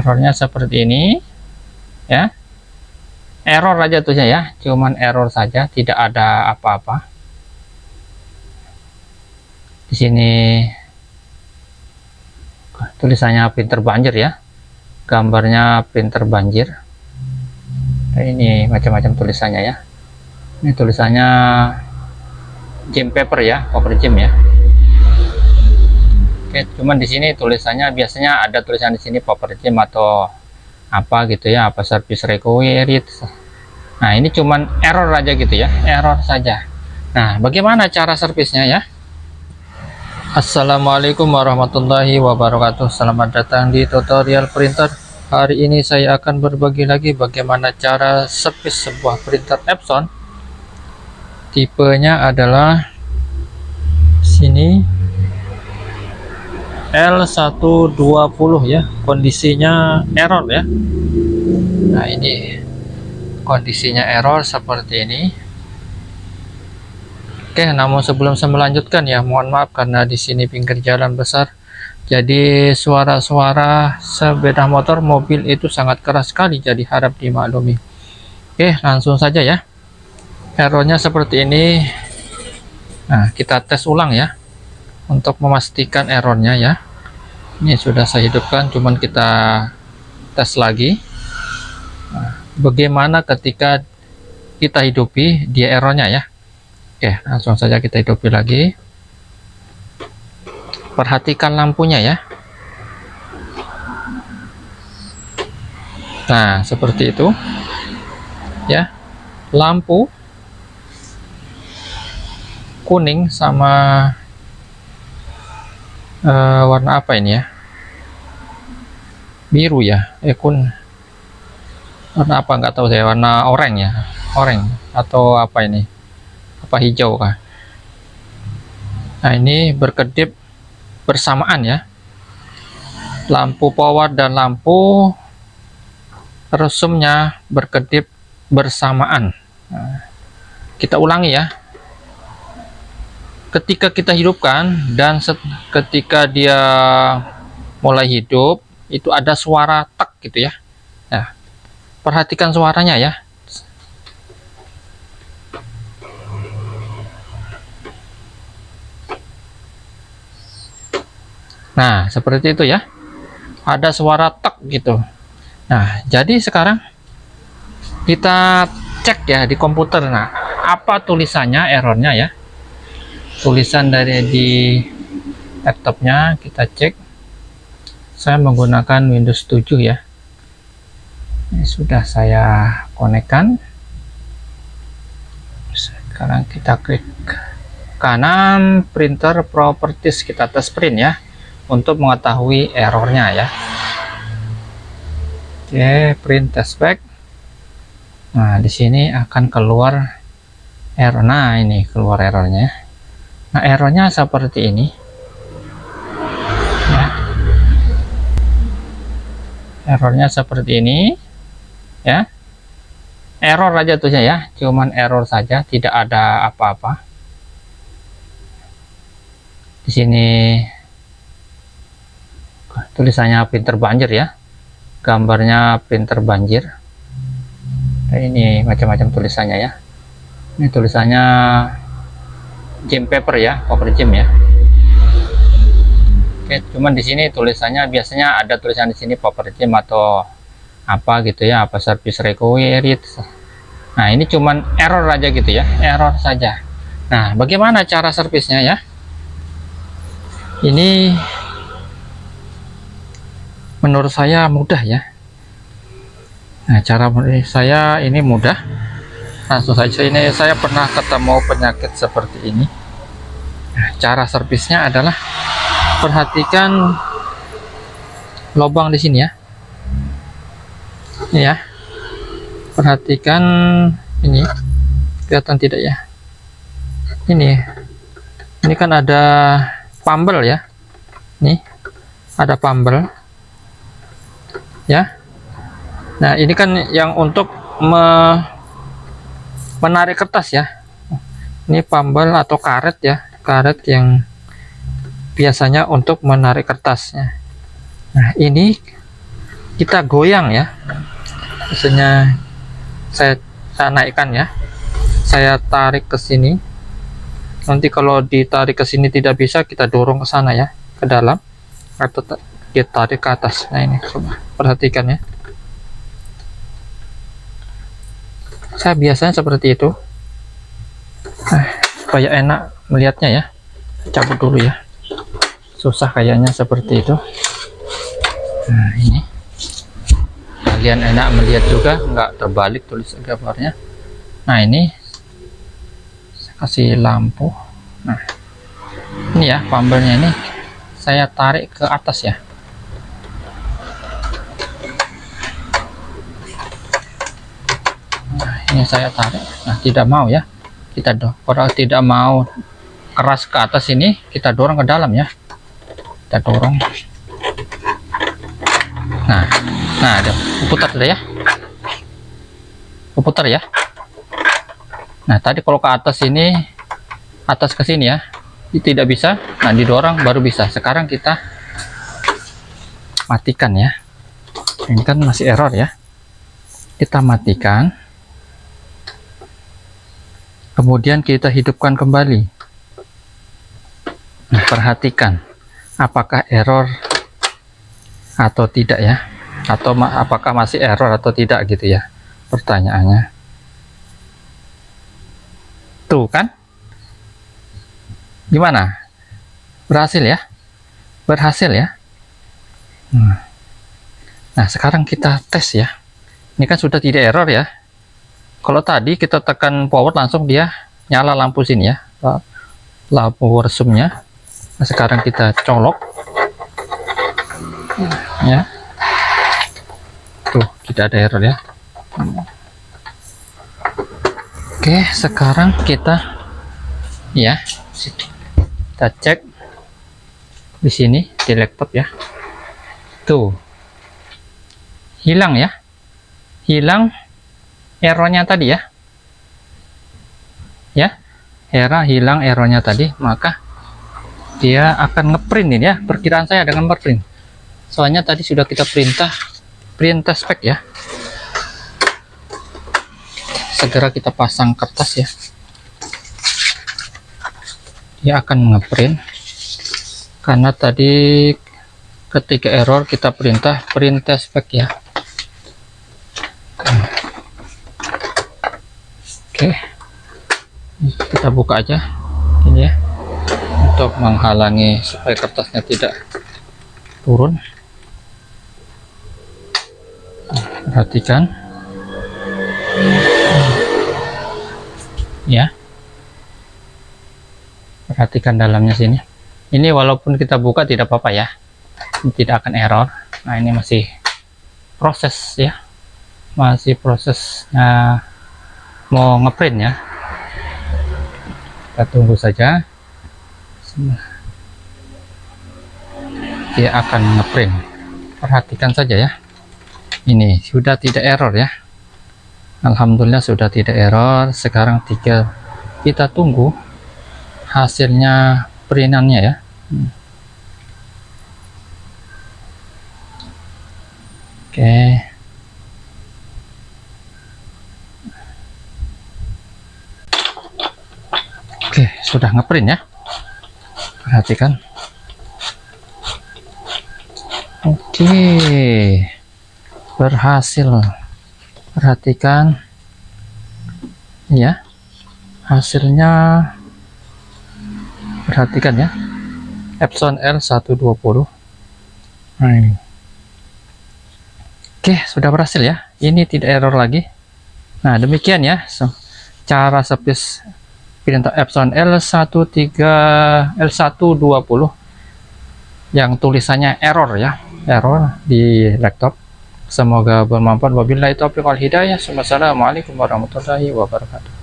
errornya seperti ini ya. Error aja tuh ya cuman error saja tidak ada apa-apa. Di sini tulisannya printer banjir ya gambarnya printer banjir. Nah, ini macam-macam tulisannya ya. Ini tulisannya gem paper ya paper gem ya Oke, cuman di sini tulisannya biasanya ada tulisan di sini gem atau apa gitu ya, apa service required. Nah, ini cuman error aja gitu ya, error saja. Nah, bagaimana cara servisnya ya? Assalamualaikum warahmatullahi wabarakatuh. Selamat datang di tutorial printer. Hari ini saya akan berbagi lagi bagaimana cara servis sebuah printer Epson. Tipenya adalah sini L120 ya kondisinya error ya. Nah ini kondisinya error seperti ini. Oke namun sebelum saya melanjutkan ya mohon maaf karena di sini pinggir jalan besar. Jadi suara-suara sepeda motor mobil itu sangat keras sekali jadi harap dimaklumi. Oke langsung saja ya. Errornya seperti ini. Nah kita tes ulang ya untuk memastikan errornya ya. Ini sudah saya hidupkan cuman kita tes lagi. Nah, bagaimana ketika kita hidupi dia errornya ya? Oke langsung saja kita hidupi lagi. Perhatikan lampunya ya. Nah seperti itu. Ya lampu kuning sama uh, warna apa ini ya? Biru ya? Eh warna apa? Nggak tahu saya. Warna oranye ya? Oranye atau apa ini? Apa hijau kah? Nah ini berkedip bersamaan ya. Lampu power dan lampu resumnya berkedip bersamaan. Nah, kita ulangi ya ketika kita hidupkan dan ketika dia mulai hidup itu ada suara tek gitu ya. Nah perhatikan suaranya ya. Nah seperti itu ya. Ada suara tek gitu. Nah jadi sekarang kita cek ya di komputer. Nah apa tulisannya errornya ya tulisan dari di laptopnya kita cek. Saya menggunakan Windows 7 ya. Ini sudah saya konekkan. Sekarang kita klik kanan printer properties kita tes print ya untuk mengetahui errornya ya. Oke print test back. Nah di sini akan keluar error. Nah ini keluar errornya Nah, errornya seperti ini. Ya. Errornya seperti ini. Ya. Error aja tuh ya, cuman error saja, tidak ada apa-apa. Di sini tulisannya printer banjir ya. Gambarnya printer banjir. Nah, ini macam-macam tulisannya ya. Ini tulisannya gem paper ya paper gem ya. Oke cuman di sini tulisannya biasanya ada tulisan di sini paper gem atau apa gitu ya apa service required. Nah ini cuman error aja gitu ya error saja. Nah bagaimana cara servisnya ya? Ini menurut saya mudah ya. Nah cara saya ini mudah langsung saja. Ini saya pernah ketemu penyakit seperti ini. Nah, cara servisnya adalah perhatikan lubang di sini ya. Ini ya. Perhatikan ini. Kelihatan tidak ya? Ini. Ini kan ada pambel ya. Nih ada pambel. Ya. Nah ini kan yang untuk me menarik kertas ya. Ini pambal atau karet ya. Karet yang biasanya untuk menarik kertasnya. Nah ini kita goyang ya. Biasanya saya, saya naikkan ya. Saya tarik ke sini. Nanti kalau ditarik ke sini tidak bisa kita dorong ke sana ya ke dalam. Atau ditarik ke atas. Nah ini perhatikan ya saya biasanya seperti itu. Nah, supaya enak melihatnya ya. Cabut dulu ya. Susah kayaknya seperti itu. Nah ini. Kalian enak melihat juga nggak terbalik tulis gambarnya. Nah ini. Saya kasih lampu. Nah ini ya pambelnya ini. Saya tarik ke atas ya nah ini saya tarik. Nah tidak mau ya. Kita kalau tidak mau keras ke atas ini kita dorong ke dalam ya. Kita dorong. Nah nah ada. Putar ya. Putar ya. Nah tadi kalau ke atas ini atas ke sini ya tidak bisa. Nah didorong baru bisa. Sekarang kita matikan ya. Ini kan masih error ya. Kita matikan kemudian kita hidupkan kembali. Nah. Perhatikan apakah error atau tidak ya? Atau apakah masih error atau tidak gitu ya? Pertanyaannya. Tuh kan? Gimana? Berhasil ya? Berhasil ya? Hmm. nah sekarang kita tes ya. Ini kan sudah tidak error ya kalau tadi kita tekan power langsung dia nyala lampu sini ya. Lampu resumnya nah, sekarang kita colok. Ya. Tuh tidak ada error ya. Oke sekarang kita ya kita cek di sini di laptop ya. Tuh. Hilang ya. Hilang errornya tadi ya? Ya error hilang errornya tadi maka dia akan ngeprint ini ya. Perkiraan saya dengan ngeprint soalnya tadi sudah kita perintah perintah spek ya. Segera kita pasang kertas ya. Dia akan ngeprint. Karena tadi ketika error kita perintah perintah spek ya oke. Kita buka aja. Ini ya. Untuk menghalangi supaya kertasnya tidak turun. Perhatikan. Ya. Perhatikan dalamnya sini. Ini walaupun kita buka tidak apa-apa ya. Ini tidak akan error. Nah ini masih proses ya. Masih prosesnya mau ngeprint ya? Kita tunggu saja. Dia akan ngeprint. Perhatikan saja ya. Ini sudah tidak error ya. Alhamdulillah sudah tidak error. Sekarang tiga kita tunggu hasilnya perintannya ya. Oke oke sudah ngeprint ya? Perhatikan. Oke. Berhasil. Perhatikan. Ya hasilnya. Perhatikan ya. Epson L120 nah ini. Oke sudah berhasil ya. Ini tidak error lagi. Nah demikian ya. Cara servis perintah Epson L13 L120 yang tulisannya error ya error di laptop. Semoga bermanfaat. Wabillahi taufiq wal hidayah. Wassalamualaikum warahmatullahi wabarakatuh